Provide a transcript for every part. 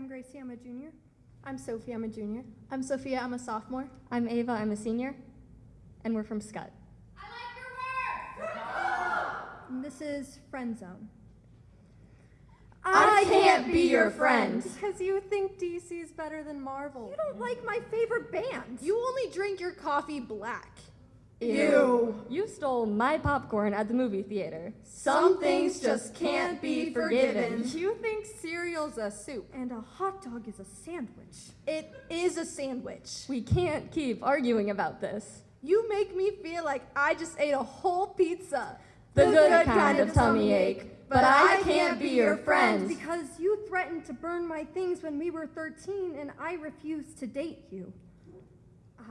I'm Gracie. I'm a junior. I'm Sophie, I'm a junior. I'm Sophia, I'm a sophomore. I'm Ava, I'm a senior. And we're from Scott. I like your. And this is Friend Zone. I can't be your friend. Because you think DC's better than Marvel. You don't like my favorite band. You only drink your coffee black. Ew. You stole my popcorn at the movie theater. Some things just can't be forgiven. You think cereal's a soup. And a hot dog is a sandwich. It is a sandwich. We can't keep arguing about this. You make me feel like I just ate a whole pizza. The, good, kind, of tummy ache. But I can't be your friend. Because you threatened to burn my things when we were 13 and I refused to date you.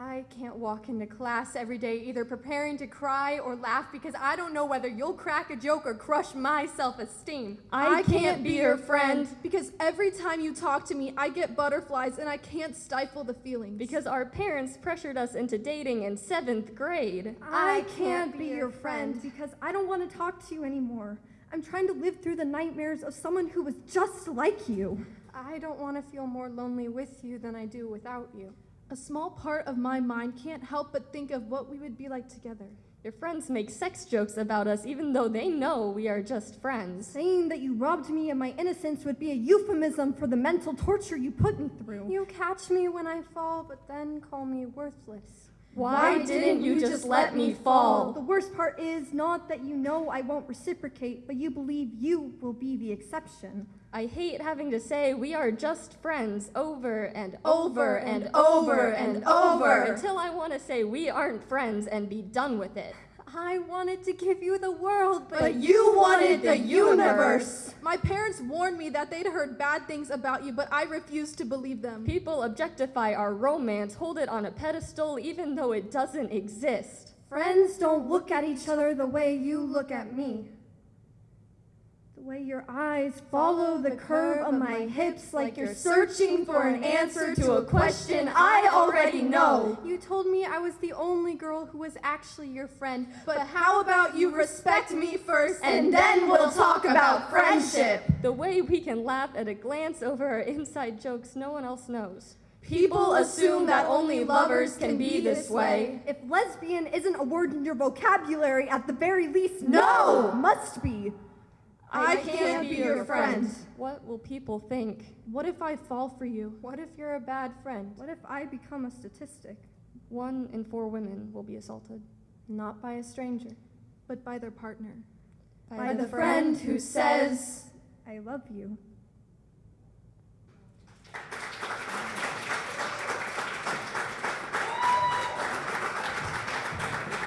I can't walk into class every day either preparing to cry or laugh because I don't know whether you'll crack a joke or crush my self esteem. I can't be your friend. because every time you talk to me, I get butterflies and I can't stifle the feelings. Because our parents pressured us into dating in seventh grade. I can't be your friend because I don't want to talk to you anymore. I'm trying to live through the nightmares of someone who was just like you. I don't want to feel more lonely with you than I do without you. A small part of my mind can't help but think of what we would be like together. Your friends make sex jokes about us even though they know we are just friends. Saying that you robbed me of my innocence would be a euphemism for the mental torture you put me through. You catch me when I fall, but then call me worthless. Why didn't you just let me fall? The worst part is not that you know I won't reciprocate, but you believe you will be the exception. I hate having to say we are just friends over and Over and over and over until I want to say we aren't friends and be done with it. I wanted to give you the world, but, But you wanted the universe. My parents warned me that they'd heard bad things about you, but I refused to believe them. People objectify our romance, hold it on a pedestal even though it doesn't exist. friends don't look at each other the way you look at me. The way your eyes follow the curve of my hips like you're searching for an answer to a question I already know. You told me I was the only girl who was actually your friend, But how about you respect me first and then we'll talk about friendship. The way we can laugh at a glance over our inside jokes no one else knows. People assume that only lovers can be this way. If lesbian isn't a word in your vocabulary, at the very least, No! must be. I can't be your friend. What will people think? What if I fall for you? What if you're a bad friend? What if I become a statistic? One in four women will be assaulted. Not by a stranger. But by their partner. By the friend who says, I love you.